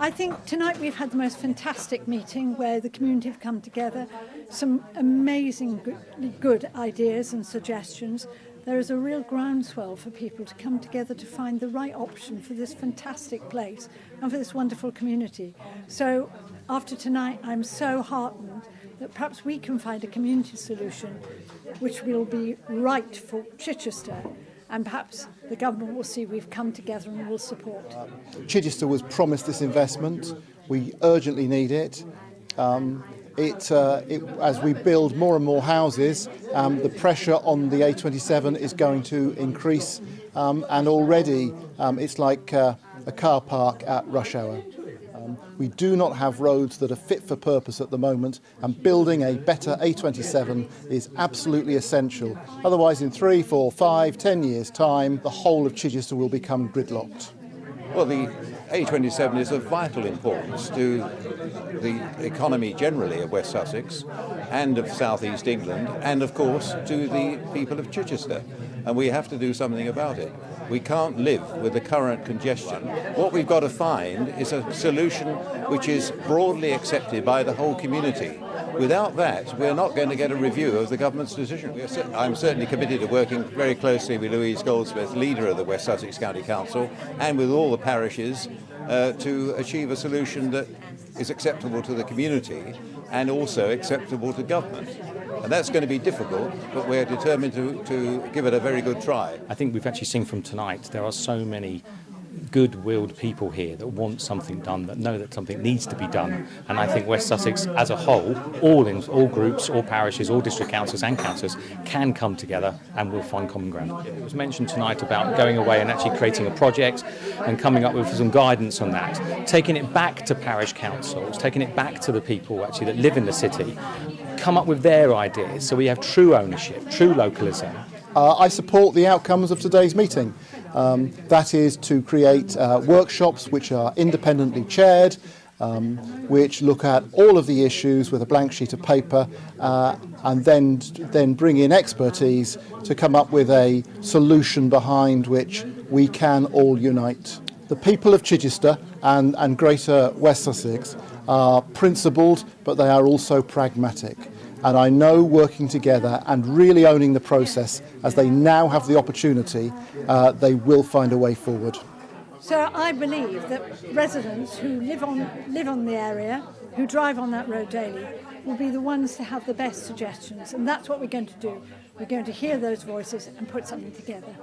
I think tonight we've had the most fantastic meeting where the community have come together, some amazing good, good ideas and suggestions. There is a real groundswell for people to come together to find the right option for this fantastic place and for this wonderful community. So after tonight, I'm so heartened that perhaps we can find a community solution which will be right for Chichester and perhaps the government will see we've come together and will support. Chichester was promised this investment. We urgently need it. Um, it, uh, it, as we build more and more houses, um, the pressure on the A27 is going to increase, um, and already um, it's like uh, a car park at rush hour. We do not have roads that are fit for purpose at the moment and building a better A27 is absolutely essential. Otherwise in three, four, five, ten years time the whole of Chichester will become gridlocked. Well, the A27 is of vital importance to the economy generally of West Sussex and of South East England and of course to the people of Chichester and we have to do something about it. We can't live with the current congestion. What we've got to find is a solution which is broadly accepted by the whole community. Without that, we're not going to get a review of the government's decision. I'm certainly committed to working very closely with Louise Goldsmith, leader of the West Sussex County Council, and with all the parishes uh, to achieve a solution that is acceptable to the community and also acceptable to government. And that's going to be difficult, but we're determined to, to give it a very good try. I think we've actually seen from tonight there are so many good-willed people here that want something done, that know that something needs to be done. And I think West Sussex as a whole, all in all groups, all parishes, all district councils and councils can come together and we'll find common ground. It was mentioned tonight about going away and actually creating a project and coming up with some guidance on that, taking it back to parish councils, taking it back to the people actually that live in the city, come up with their ideas so we have true ownership, true localism. Uh, I support the outcomes of today's meeting. Um, that is to create uh, workshops which are independently chaired, um, which look at all of the issues with a blank sheet of paper uh, and then, then bring in expertise to come up with a solution behind which we can all unite. The people of Chichester and, and Greater West Sussex are principled, but they are also pragmatic. And I know working together and really owning the process as they now have the opportunity, uh, they will find a way forward. So I believe that residents who live on, live on the area, who drive on that road daily, will be the ones to have the best suggestions. And that's what we're going to do. We're going to hear those voices and put something together.